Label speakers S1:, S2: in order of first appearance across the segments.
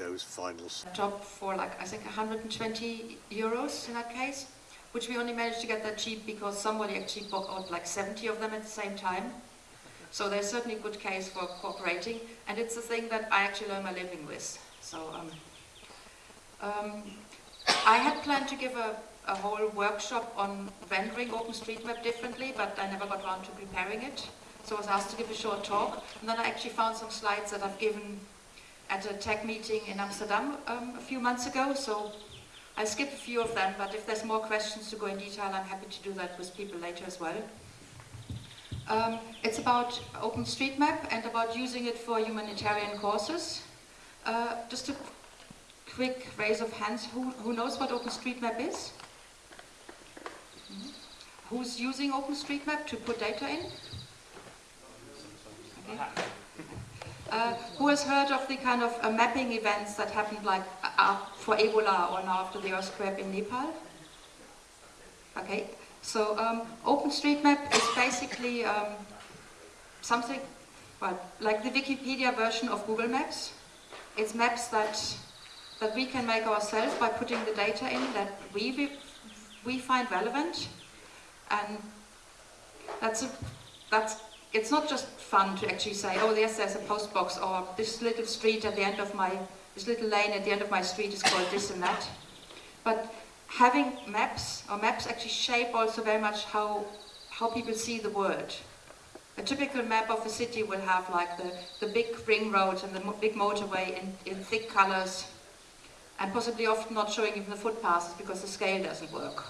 S1: those finals.
S2: Top for like, I think 120 euros in that case, which we only managed to get that cheap because somebody actually bought like 70 of them at the same time. So there's certainly a good case for cooperating, and it's the thing that I actually earn my living with. So um, um, I had planned to give a, a whole workshop on rendering OpenStreetMap differently, but I never got around to preparing it. So I was asked to give a short talk, and then I actually found some slides that I've given at a tech meeting in Amsterdam um, a few months ago, so I'll skip a few of them, but if there's more questions to go in detail, I'm happy to do that with people later as well. Um, it's about OpenStreetMap and about using it for humanitarian causes. Uh, just a quick raise of hands, who, who knows what OpenStreetMap is? Mm -hmm. Who's using OpenStreetMap to put data in? Okay. Uh, who has heard of the kind of uh, mapping events that happened like uh, for Ebola or now after the earthquake in Nepal? Okay, so um, OpenStreetMap is basically um, something well, like the Wikipedia version of Google Maps. It's maps that that we can make ourselves by putting the data in that we we find relevant, and that's a, that's it's not just fun to actually say, oh yes, there's a post box, or this little street at the end of my this little lane at the end of my street is called this and that, but having maps, or maps actually shape also very much how, how people see the world. A typical map of a city will have like the, the big ring roads and the mo big motorway in, in thick colors, and possibly often not showing even the footpaths because the scale doesn't work.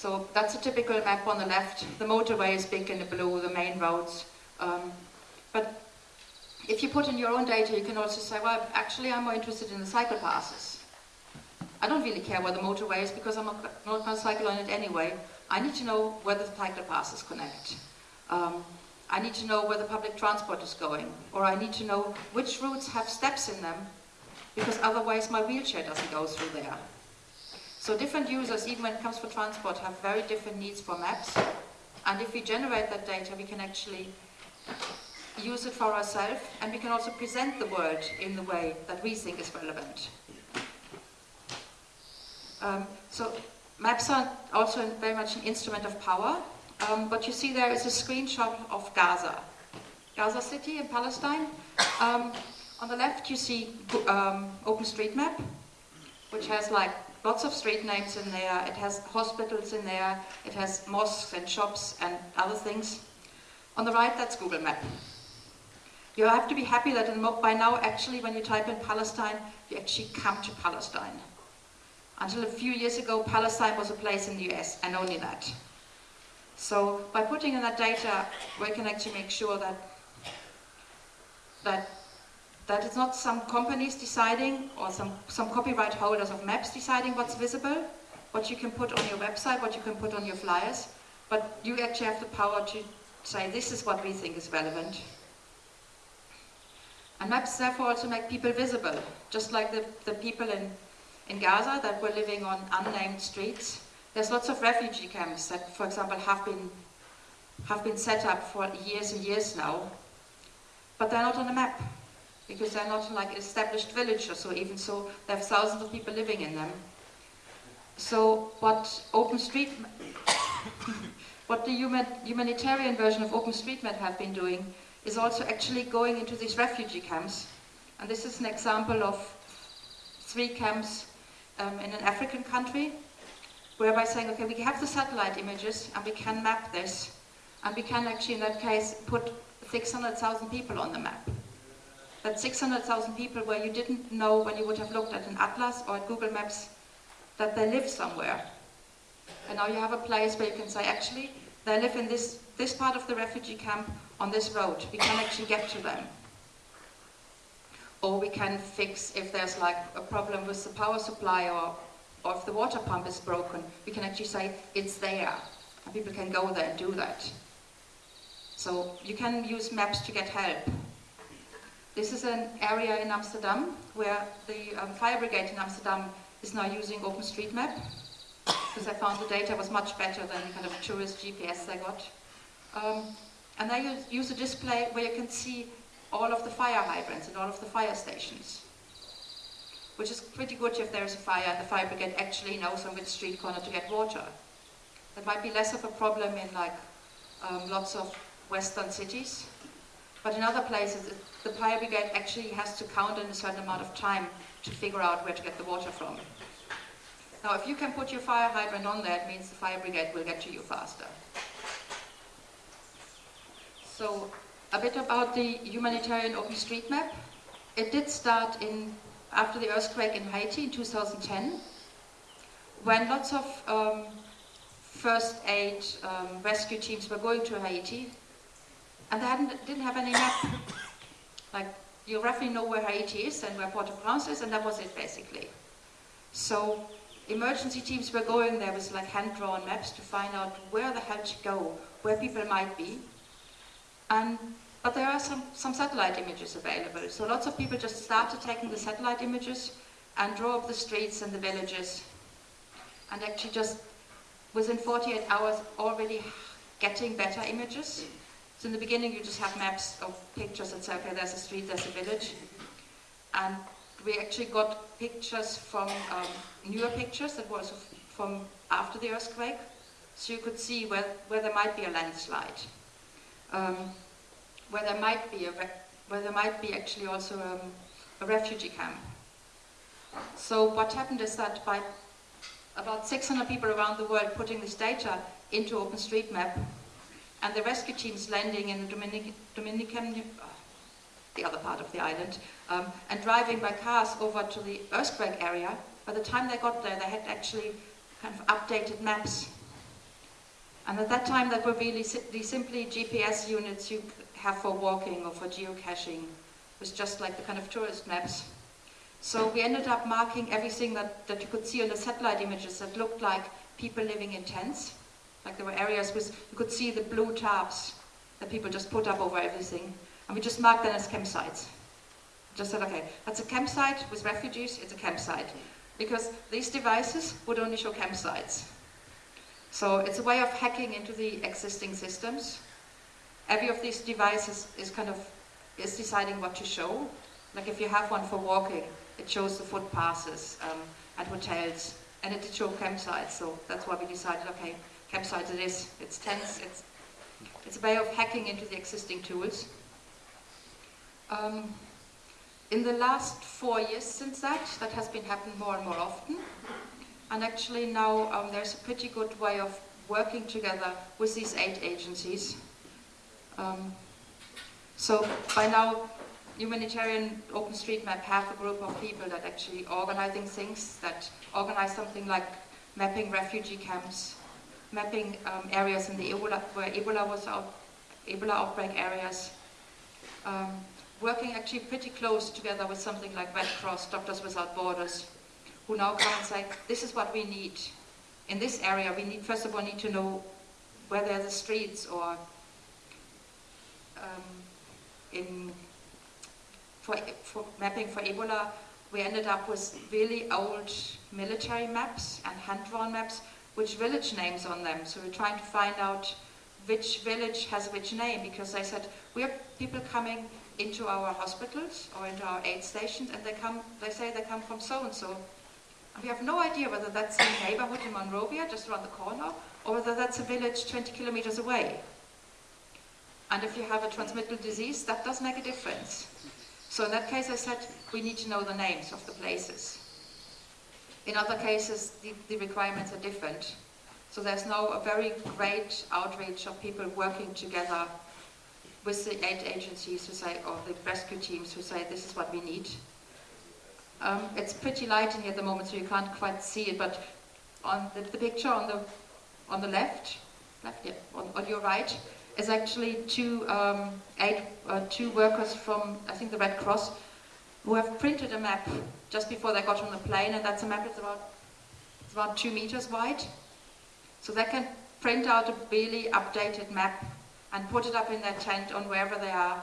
S2: So that's a typical map on the left. The motorway is big in the blue, the main roads. Um, but if you put in your own data, you can also say, well, actually I'm more interested in the cycle passes. I don't really care where the motorway is because I'm not, going to cycle on it anyway. I need to know where the cycle passes connect. Um, I need to know where the public transport is going. Or I need to know which routes have steps in them because otherwise my wheelchair doesn't go through there. So different users, even when it comes for transport, have very different needs for maps. And if we generate that data, we can actually use it for ourselves and we can also present the world in the way that we think is relevant. Um, so maps are also very much an instrument of power. Um, you see there is a screenshot of Gaza. Gaza City in Palestine. Um, on the left you see um, OpenStreetMap, which has like lots of street names in there. It has hospitals in there. It has mosques and shops and other things. On the right, that's Google Map. You have to be happy that by now, actually, when you type in Palestine, you actually come to Palestine. Until a few years ago, Palestine was a place in the US, and only that. So by putting in that data, we can actually make sure that that that it's not some companies deciding or some, some copyright holders of maps deciding what's visible, what you can put on your website, what you can put on your flyers, but you actually have the power to say this is what we think is relevant. And maps therefore also make people visible, just like the, the people in in Gaza that were living on unnamed streets. There's lots of refugee camps that, for example, have been, have been set up for years and years now, but they're not on a map because they're not like established village or even so, there have thousands of people living in them. So what OpenStreet, what the human, humanitarian version of OpenStreetMap have been doing is also actually going into these refugee camps. And this is an example of three camps um, in an African country, whereby saying, okay, we have the satellite images and we can map this, and we can actually, in that case, put 600,000 people on the map. That's 600,000 people where you didn't know when you would have looked at an atlas or at Google Maps that they live somewhere. And now you have a place where you can say, actually, they live in this, this part of the refugee camp on this road. We can actually get to them or we can fix if there's like a problem with the power supply or, or if the water pump is broken, we can actually say it's there and people can go there and do that. So you can use maps to get help. This is an area in Amsterdam where the um, fire brigade in Amsterdam is now using OpenStreetMap because I found the data was much better than the kind of tourist GPS they got. Um, and they use, use a display where you can see all of the fire hydrants and all of the fire stations. which is pretty good if there's a fire and the fire brigade actually knows on which street corner to get water. That might be less of a problem in like um, lots of western cities, but in other places the fire brigade actually has to count in a certain amount of time to figure out where to get the water from. Now if you can put your fire hydrant on there, it means the fire brigade will get to you faster. So a bit about the humanitarian OpenStreetMap. It did start in after the earthquake in Haiti in 2010, when lots of um, first aid um, rescue teams were going to Haiti, and they didn't have any map. like, you roughly know where Haiti is and where Port-au-Prince is, and that was it basically. So emergency teams were going there with like hand-drawn maps to find out where the hell to go, where people might be. And but there are some, some satellite images available. So lots of people just started taking the satellite images and draw up the streets and the villages. And actually just within 48 hours already getting better images. So in the beginning you just have maps of pictures that say, okay, there's a street, there's a village. And we actually got pictures from um, newer pictures that was from after the earthquake. So you could see where, where there might be a landslide. Um, where there might be a where there might be actually also um, a refugee camp. So what happened is that by about 600 people around the world putting this data into OpenStreetMap, and the rescue teams landing in the Dominic, Dominican, uh, the other part of the island, um, and driving by cars over to the earthquake area, by the time they got there, they had actually kind of updated maps. And at that time, that were really the simply GPS units you have for walking or for geocaching. It was just like the kind of tourist maps. So we ended up marking everything that, that you could see on the satellite images that looked like people living in tents. Like there were areas with, you could see the blue tarps that people just put up over everything. And we just marked them as campsites. Just said, okay, that's a campsite with refugees, it's a campsite. Because these devices would only show campsites. So it's a way of hacking into the existing systems every of these devices is kind of is deciding what to show. Like if you have one for walking, it shows the footpaths um, at hotels, and it did show campsites. So that's why we decided, okay, campsites it is. It's tents. It's it's a way of hacking into the existing tools. Um, in the last four years since that, that has been happening more and more often. And actually now um, there's a pretty good way of working together with these eight agencies um, so by now, Humanitarian OpenStreetMap have a group of people that actually organizing things, that organize something like mapping refugee camps, mapping um, areas in the Ebola, where Ebola was out, Ebola outbreak areas, um, working actually pretty close together with something like Red Cross, Doctors Without Borders, who now come and say, this is what we need. In this area, we need, first of all, need to know where there are the streets or um, in for, for mapping for Ebola, we ended up with really old military maps and hand-drawn maps with village names on them. So we're trying to find out which village has which name because they said we have people coming into our hospitals or into our aid stations and they come they say they come from so and so we have no idea whether that's a neighborhood in Monrovia just around the corner or whether that's a village 20 kilometers away and if you have a transmittable disease, that does make a difference. So in that case, I said, we need to know the names of the places. In other cases, the, the requirements are different. So there's now a very great outreach of people working together with the aid agencies who say, or the rescue teams who say, this is what we need. Um, it's pretty light in here at the moment, so you can't quite see it, but on the, the picture on the on the left, left yeah, on, on your right, is actually two, um, eight, uh, two workers from, I think, the Red Cross, who have printed a map just before they got on the plane, and that's a map that's about, it's about two meters wide. So they can print out a really updated map and put it up in their tent on wherever they are,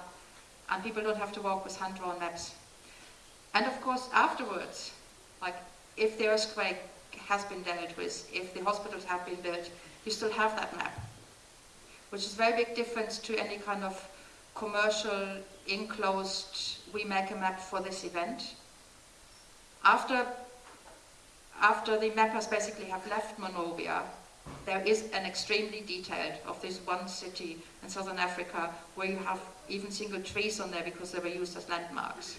S2: and people don't have to walk with hand-drawn maps. And of course, afterwards, like if the earthquake has been dealt with, if the hospitals have been built, you still have that map which is a very big difference to any kind of commercial, enclosed, we make a map for this event. after, after the mappers basically have left Monrovia, there is an extremely detailed of this one city in southern Africa where you have even single trees on there because they were used as landmarks.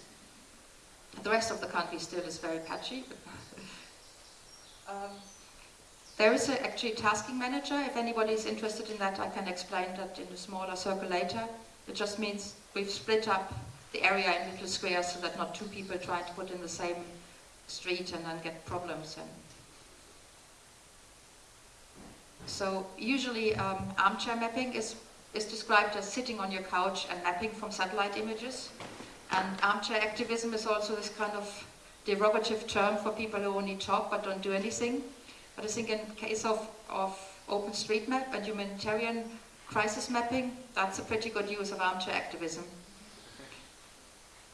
S2: The rest of the country still is very patchy. um, there is a, actually a tasking manager. If anybody is interested in that, I can explain that in a smaller circle later. It just means we've split up the area in little squares so that not two people try to put in the same street and then get problems. And so usually um, armchair mapping is, is described as sitting on your couch and mapping from satellite images. And armchair activism is also this kind of derogative term for people who only talk but don't do anything. But I think in case of, of OpenStreetMap and humanitarian crisis mapping, that's a pretty good use of armchair activism.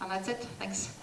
S2: And that's it. Thanks.